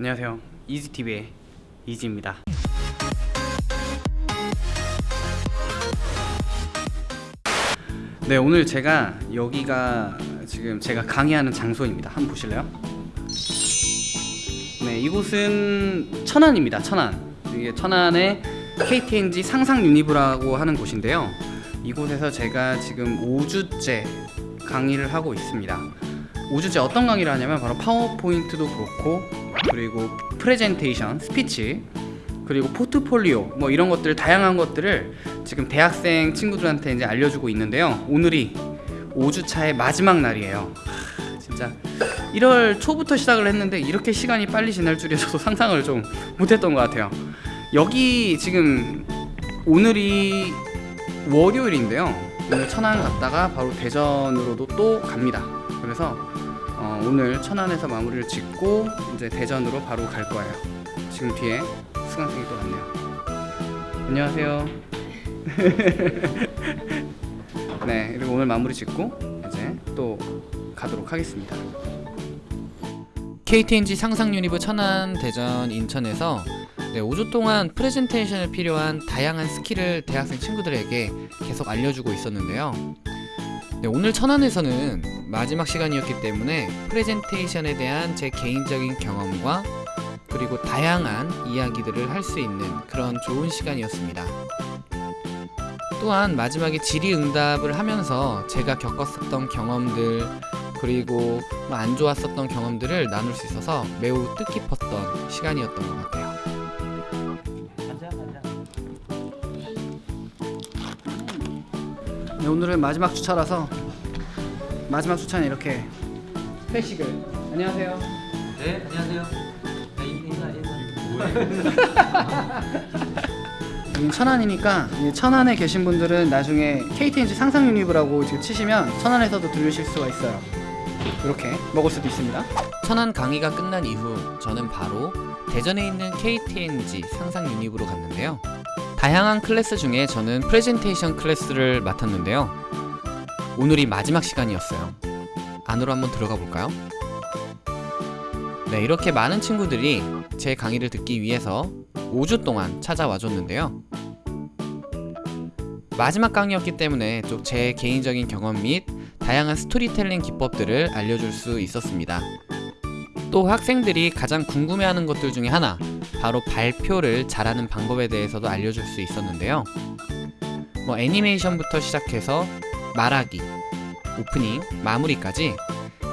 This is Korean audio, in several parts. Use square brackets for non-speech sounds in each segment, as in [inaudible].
안녕하세요. 이지TV의 이지입니다. 네 오늘 제가 여기가 지금 제가 강의하는 장소입니다. 한번 보실래요? 네 이곳은 천안입니다. 천안. 이게 천안의 KTNG 상상 유니브라고 하는 곳인데요. 이곳에서 제가 지금 5주째 강의를 하고 있습니다. 5주째 어떤 강의를 하냐면 바로 파워포인트도 그렇고 그리고 프레젠테이션, 스피치 그리고 포트폴리오 뭐 이런 것들 다양한 것들을 지금 대학생 친구들한테 이제 알려주고 있는데요. 오늘이 5주차의 마지막 날이에요. 하, 진짜 1월 초부터 시작을 했는데 이렇게 시간이 빨리 지날 줄이야 저도 [laughs] 상상을 좀 못했던 것 같아요. 여기 지금 오늘이 월요일인데요. 오늘 천안 갔다가 바로 대전으로도 또 갑니다. 그래서 어, 오늘 천안에서 마무리를 짓고 이제 대전으로 바로 갈 거예요. 지금 뒤에 수강생이 또 왔네요. 안녕하세요. [laughs] 네 그리고 오늘 마무리 짓고 이제 또 가도록 하겠습니다. KT&G 상상 Univ 천안, 대전, 인천에서 네, 5주 동안 프레젠테이션에 필요한 다양한 스킬을 대학생 친구들에게 계속 알려주고 있었는데요. 네, 오늘 천안에서는 마지막 시간이었기 때문에 프레젠테이션에 대한 제 개인적인 경험과 그리고 다양한 이야기들을 할 수 있는 그런 좋은 시간이었습니다. 또한 마지막에 질의응답을 하면서 제가 겪었었던 경험들 그리고 뭐안 좋았었던 경험들을 나눌 수 있어서 매우 뜻깊었던 시간이었던 것 같아요. 오늘은 마지막 주차라서 마지막 주차는 이렇게 회식을 안녕하세요 네, 안녕하세요. 네, 인사, 인사. 여긴 천안이니까 이 천안에 계신 분들은 나중에 KTNG 상상 유니브라고 지금 치시면 천안에서도 들으실 수가 있어요 이렇게 먹을 수도 있습니다 천안 강의가 끝난 이후 저는 바로 대전에 있는 KTNG 상상 유니브로 갔는데요. 다양한 클래스 중에 저는 프레젠테이션 클래스를 맡았는데요. 오늘이 마지막 시간이었어요. 안으로 한번 들어가 볼까요? 네, 이렇게 많은 친구들이 제 강의를 듣기 위해서 5주 동안 찾아와 줬는데요. 마지막 강의였기 때문에 좀 제 개인적인 경험 및 다양한 스토리텔링 기법들을 알려줄 수 있었습니다. 또 학생들이 가장 궁금해하는 것들 중에 하나 바로 발표를 잘하는 방법에 대해서도 알려줄 수 있었는데요. 뭐 애니메이션부터 시작해서 말하기, 오프닝, 마무리까지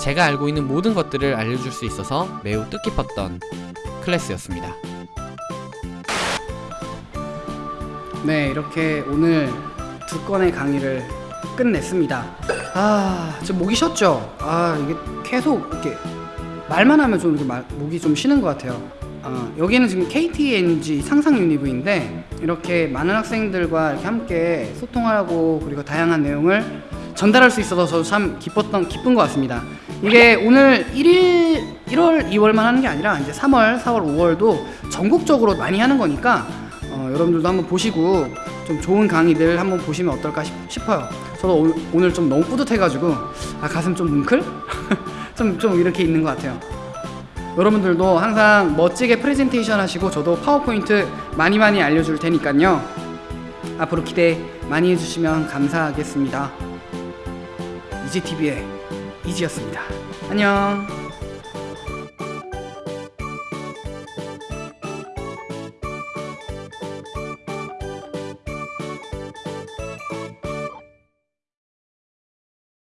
제가 알고 있는 모든 것들을 알려줄 수 있어서 매우 뜻깊었던 클래스였습니다. 네 이렇게 오늘 두 건의 강의를 끝냈습니다 아 지금 목이 쉬었죠? 아 이게 계속 이렇게 말만 하면 좀 이렇게 말, 목이 좀 쉬는 것 같아요 아, 여기는 지금 KTNG 상상 유니브인데 이렇게 많은 학생들과 이렇게 함께 소통하고 그리고 다양한 내용을 전달할 수 있어서 저도 참 기뻤던 기쁜 것 같습니다. 이게 오늘 1일 1월 2월만 하는 게 아니라 이제 3월, 4월, 5월도 전국적으로 많이 하는 거니까 어, 여러분들도 한번 보시고 좀 좋은 강의들 한번 보시면 어떨까 싶, 싶어요. 저도 오, 오늘 좀 너무 뿌듯해가지고 아 가슴 좀 뭉클? 좀, 좀 이렇게 있는 것 같아요. 여러분들도 항상 멋지게 프레젠테이션 하시고 저도 파워포인트 많이 많이 알려줄 테니까요. 앞으로 기대 많이 해주시면 감사하겠습니다. 이지TV의 이지였습니다. 안녕.